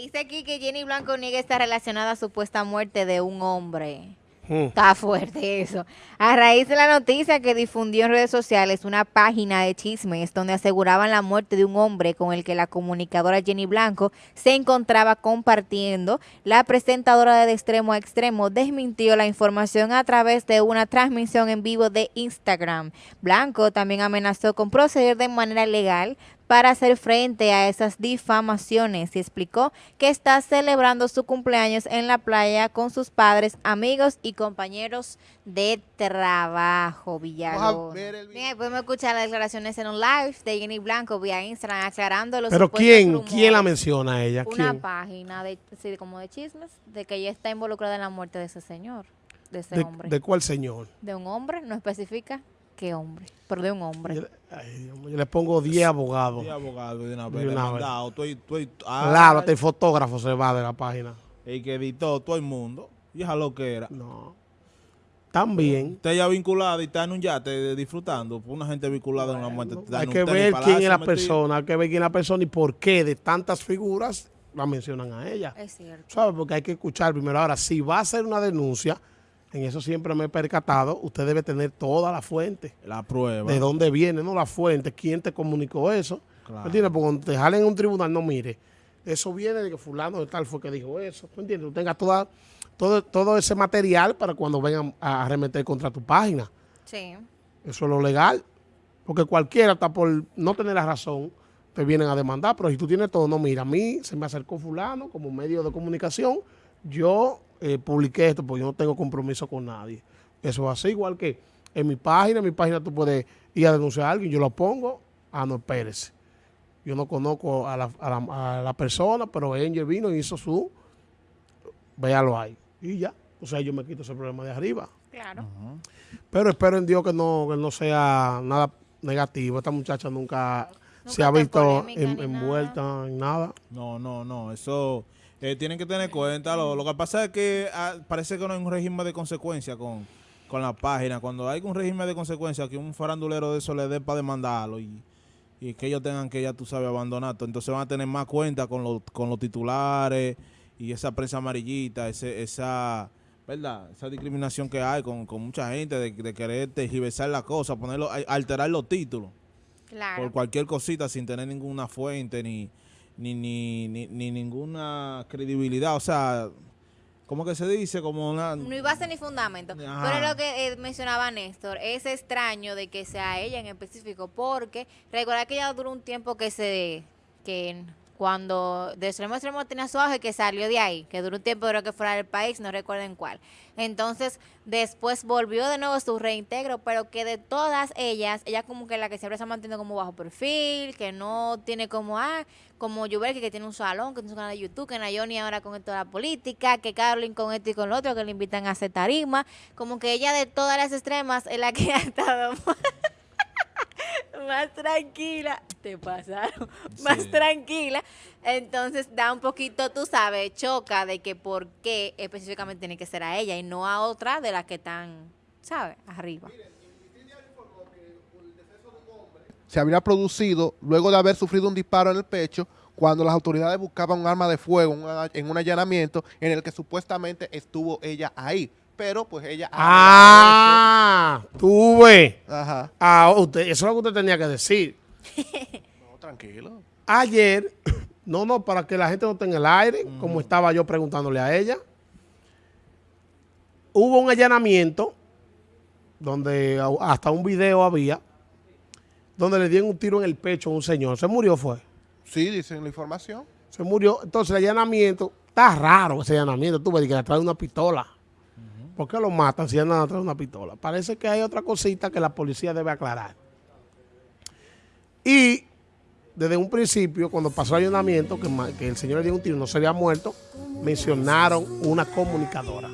dice aquí que Jenny Blanco niega está relacionada a supuesta muerte de un hombre. Hmm. Está fuerte eso. A raíz de la noticia que difundió en redes sociales una página de chismes donde aseguraban la muerte de un hombre con el que la comunicadora Jenny Blanco se encontraba compartiendo, la presentadora de, de extremo a extremo desmintió la información a través de una transmisión en vivo de Instagram. Blanco también amenazó con proceder de manera legal para hacer frente a esas difamaciones y explicó que está celebrando su cumpleaños en la playa con sus padres, amigos y compañeros de trabajo, Villalobos. ver el video. Bien, podemos escuchar las declaraciones en un live de Jenny Blanco vía Instagram aclarando los Pero ¿quién, rumores. quién la menciona a ella? Una ¿Quién? página de, sí, como de chismes de que ella está involucrada en la muerte de ese señor, de ese ¿De, hombre. de cuál señor? de un hombre, no especifica qué hombre, pero de un hombre. Yo, ay, Dios mío, yo le pongo 10 abogados. Sí, abogado de una De vez, una vez. demandado. Tú, y- tú, y- ah, Claro, hasta el fotógrafo se va de la página. El que editó todo el mundo. Y es lo que era. No. También. Usted ya vinculada y está en un yate disfrutando. Pues Una gente vinculada en una muerte. Hay que ver palacio quién es la metido. persona, hay que ver quién es la persona y por qué de tantas figuras la mencionan a ella. Es cierto. ¿Sabe? Porque hay que escuchar primero. Ahora, si va a hacer una denuncia, en eso siempre me he percatado, usted debe tener toda la fuente. La prueba. De dónde viene, no la fuente, quién te comunicó eso. Claro. ¿Me entiendes? Porque cuando te jalen en un tribunal, no mire. Eso viene de que fulano de tal fue que dijo eso. ¿Me entiendes? Tú tengas toda, todo, todo ese material para cuando vengan a arremeter contra tu página. Sí. Eso es lo legal. Porque cualquiera, hasta por no tener la razón, te vienen a demandar. Pero si tú tienes todo, no, mira, a mí se me acercó fulano como medio de comunicación. Yo eh, publiqué esto porque yo no tengo compromiso con nadie. Eso es así, igual que en mi página. En mi página tú puedes ir a denunciar a alguien. Yo lo pongo. Ah, no, espérese. Yo no conozco a la, a la- a la persona, pero Angel vino y hizo su... Véalo ahí. Y ya. O sea, yo me quito ese problema de arriba. Claro. Pero espero en Dios que no, que no sea nada negativo. Esta muchacha nunca, se ha visto en- envuelta en nada. No, no, no. Eso eh, tienen que tener cuenta. Lo, lo que pasa es que ah, parece que no hay un régimen de consecuencia con, con la página. Cuando hay un régimen de consecuencia, que un farandulero de eso le dé para demandarlo y, y que ellos tengan que, ya tú sabes, abandonar. todo, Entonces van a tener más cuenta con, los con los titulares y esa prensa amarillita, ese, esa... ¿Verdad? Esa discriminación que hay con, con mucha gente de, de querer tergiversar la cosa, ponerlo, alterar los títulos Claro. por cualquier cosita sin tener ninguna fuente ni, ni, ni, ni, ni ninguna credibilidad. O sea, ¿cómo que se dice? Como una... No hay base ni fundamento. Ajá. Pero lo que eh, mencionaba Néstor, es extraño de que sea ella en específico, porque recuerda que ella duró un tiempo que se, que cuando de extremo a extremo tenía su auge, que salió de ahí, que duró un tiempo creo que fuera del país, no recuerden cuál. Entonces, después volvió de nuevo su reintegro, pero que de todas ellas, ella como que la que siempre se ha mantenido como bajo perfil, que no tiene como, ah, como Yubel, que tiene un salón, que tiene un canal de YouTube, que Nayoni ahora con esto de la política, que Carolyn con esto y con lo otro, que le invitan a hacer tarima, como que ella de todas las extremas es la que ha estado más, tranquila, te pasaron, más Sí. tranquila, entonces da un poquito, tú sabes, choca de que por qué específicamente tiene que ser a ella y no a otra de las que están, ¿sabes? Arriba. se habría producido luego de haber sufrido un disparo en el pecho cuando las autoridades buscaban un arma de fuego en un allanamiento en el que supuestamente estuvo ella ahí. Pero pues ella... Ah, tuve. Ajá. Ah, usted, eso es lo que usted tenía que decir. No, tranquilo. Ayer, no, no, para que la gente no esté en el aire, como estaba yo preguntándole a ella, hubo un allanamiento donde hasta un video había, donde le dieron un tiro en el pecho a un señor. Se murió, fue. Sí, dicen la información. Se murió. Entonces el allanamiento, está raro ese allanamiento. Tú ves que le trae una pistola. ¿Por qué lo matan si andan atrás de una pistola? Parece que hay otra cosita que la policía debe aclarar. Y desde un principio, cuando pasó el allanamiento, que, el señor le dio un tiro, no se había muerto, mencionaron una comunicadora.